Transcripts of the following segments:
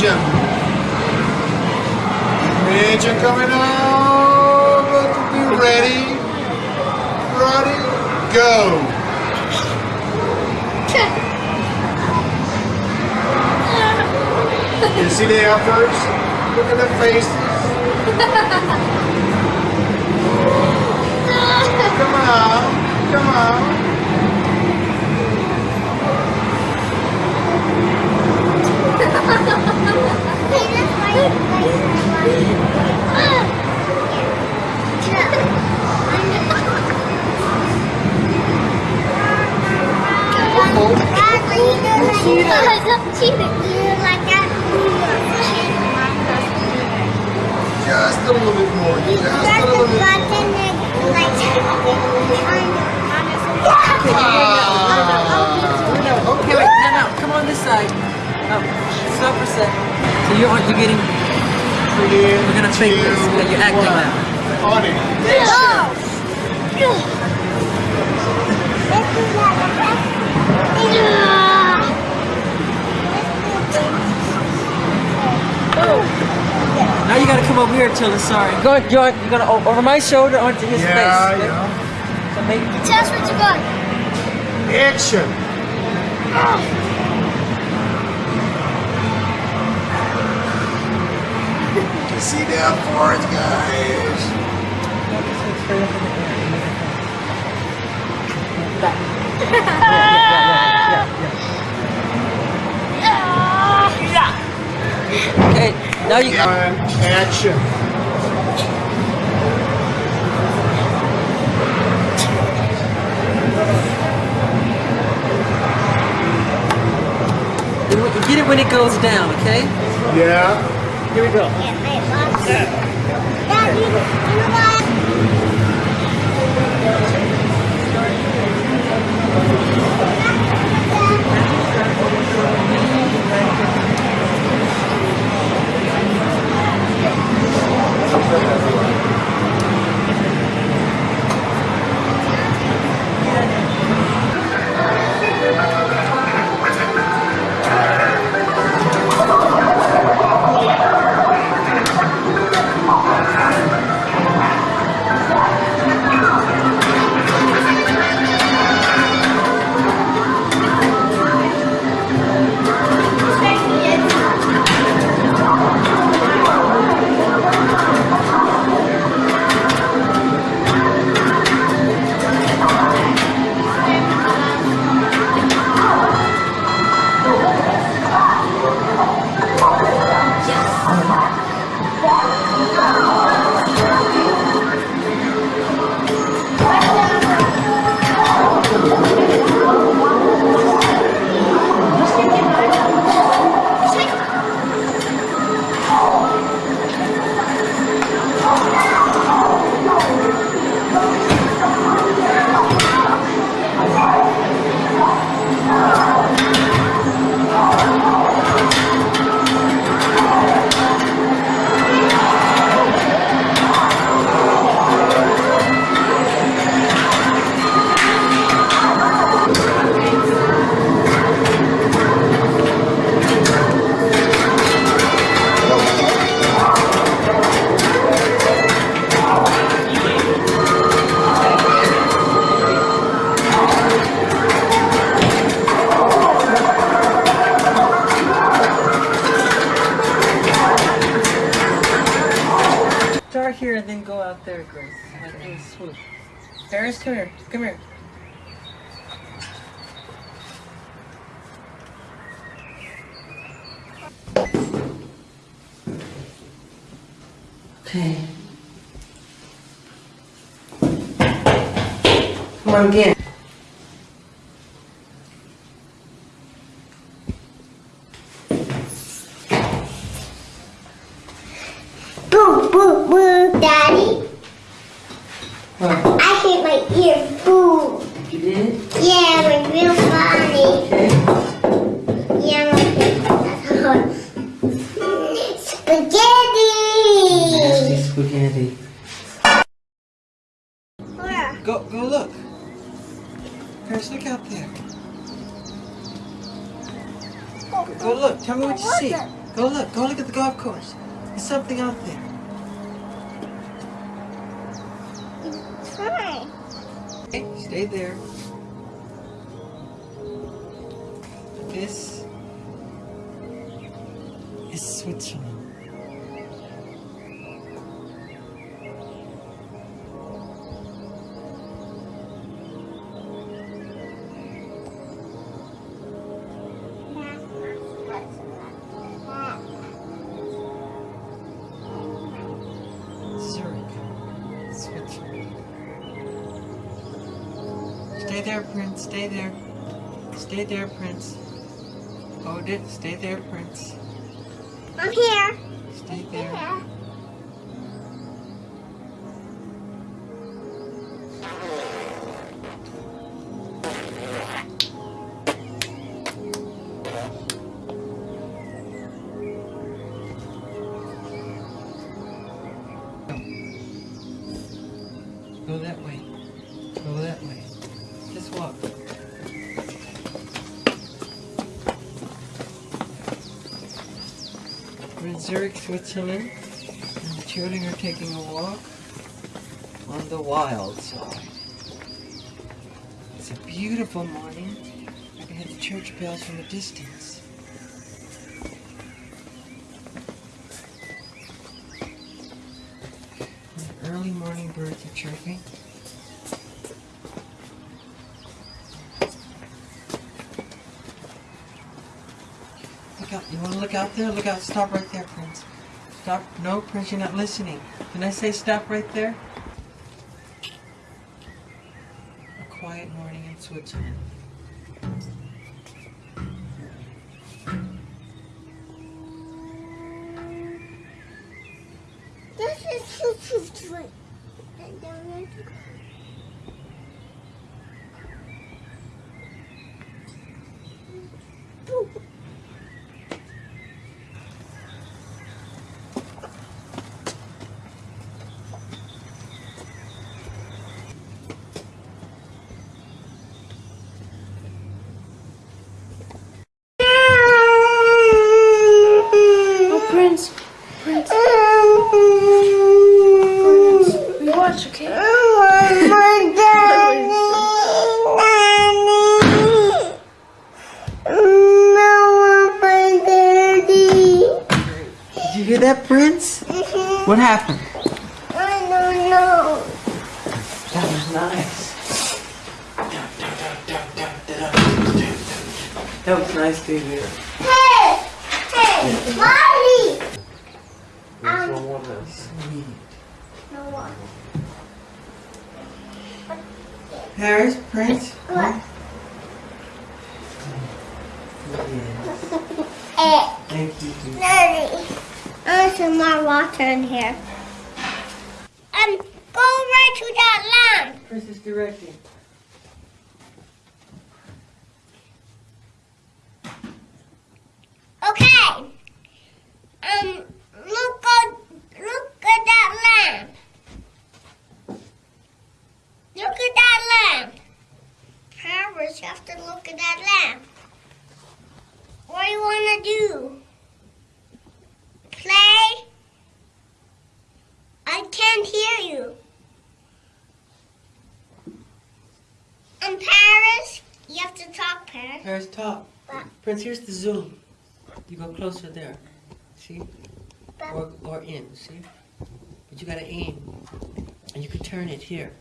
Major. Major coming out. Be ready. Ready. Go. you see the efforts? Look at the faces. Just a little bit more. Just a little bit more. Ah. Okay, wait, no, no, come on this side. Oh, stop for a sec. So you're, you're getting, Three, we're gonna fake this. two, you're acting now. On it. Now you gotta come over here, Tilla, sorry. Go, you're, you're gonna, o- over my shoulder onto his Yeah, face. okay? yeah. So make, Tell us what you got. Action. Ah. You see that forward, guys? okay, now you, And action. Get it when it goes down, okay? Yeah. Here we go. There, Grace. Like this, swoop. Paris, come here. Come here. Okay. Come on again. Spaghetti! Nasty spaghetti. Where? Go, go look. Paris, look out there. Go, go look. Tell me what you see. Go look. Go look at the golf course. There's something out there. Try. Stay there. This is Switzerland. Stay there, Prince. Stay there. Stay there, Prince. Hold it. Stay there, Prince. I'm here. Stay there. Zurich, Switzerland, and the children are taking a walk on the wild side. It's a beautiful morning. I can hear the church bells from a distance. The early morning birds are chirping. Look out. You want to look out there? Look out. Stop right there, Prince. Stop. No, Prince, you're not listening. Can I say stop right there? A quiet morning in Switzerland. This is super sweet. I don't know to go. Oh, Prince. Prince. We watch, okay? Did you hear that, Prince? What happened? I don't know. That was nice. That was nice to hear. Hey, hey, Mommy. Um, Sweet. No one. Paris, Prince? What? Yes. Eh, Thank you. Daddy. There's some more water in here. Um, go right to that lamp. Prince is directing. Okay. Um, look at look at that lamp. Look at that lamp. Paris, you have to look at that lamp. What do you want to do? Play? I can't hear you. Um, Paris, you have to talk, Paris. Paris, talk. But- Prince, here's the zoom. You go closer there. See? Or, or in, see? But you gotta aim. And you can turn it here.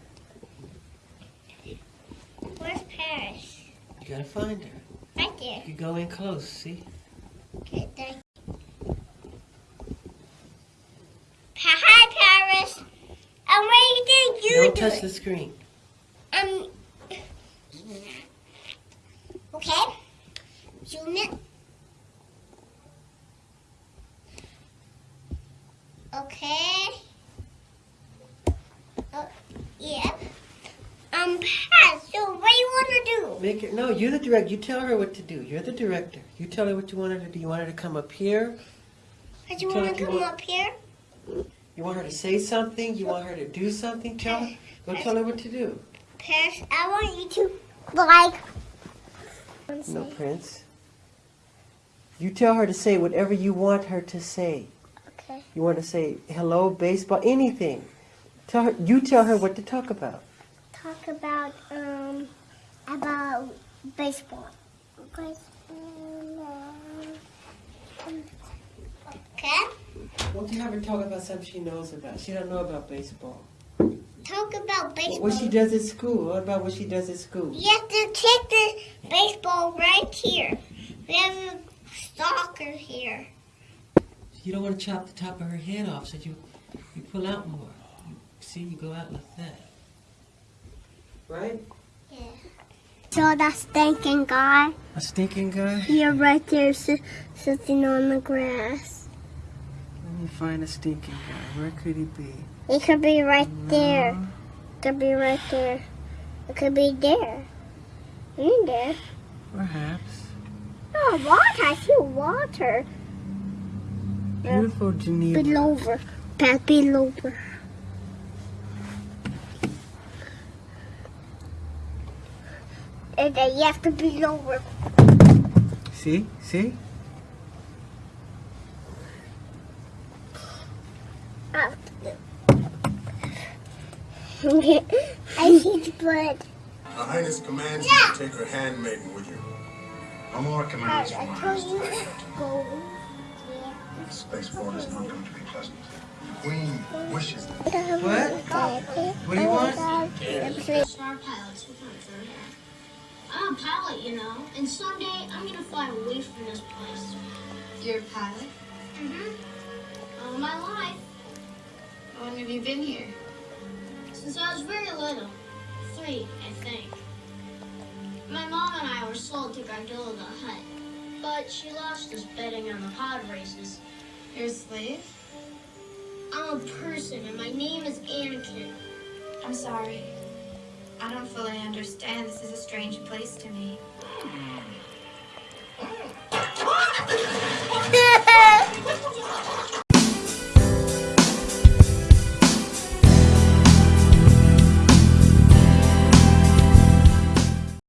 Where's Paris? You gotta find her. Right there. You go in close, see? Okay, thank Pa- Hi, Paris. What do you you Don't do? touch the screen. Um. Okay. Zoom it. Okay. Uh, yeah. Um, Pat, so what do you want to do? Make it. No, you're the director. You tell her what to do. You're the director. You tell her what you want her to do. You want her to come up here. Pat, you want if to come want- up here? You want her to say something. You want her to do something. Tell her. Go tell her what to do. Paris, I want you to, like... No, Prince. You tell her to say whatever you want her to say. Okay. You want to say hello, baseball, anything. Tell her. You tell her what to talk about. talk about um about baseball. Okay. Won't you have her talk about something she knows about? She don't know about baseball. Talk about baseball. What she does at school. What about what she does at school? You have to take the baseball right here. We have a stalker here. You don't want to chop the top of her head off, so you you pull out more. You, see, you go out like that. Right? Yeah. So that stinking guy, A stinking guy? you're right there sitting on the grass. Me find a stinking guy. Where could he be? He could be right there. No. It could be right there. It could be there. In there. Perhaps. Oh, water. I see water. Beautiful Geneva. Below over. Pat below over. And then you have to be over. See? See? I need blood. Her Highness commands you to take her handmaiden with you. No more commands I from told us. you to go. This baseball is not going to be pleasant. The Queen wishes. What? What do you want? Star pilots with my fur. I'm a pilot, you know, and someday I'm gonna fly away from this place. You're a pilot? Mm-hmm. All my life, How long have you been here? Since I was very little. Three, I think. My mom and I were sold to Gardulla the Hutt, but she lost us betting on the pod races. You're a slave? I'm a person, and my name is Anakin. I'm sorry. I don't fully understand. This is a strange place to me. Hmm.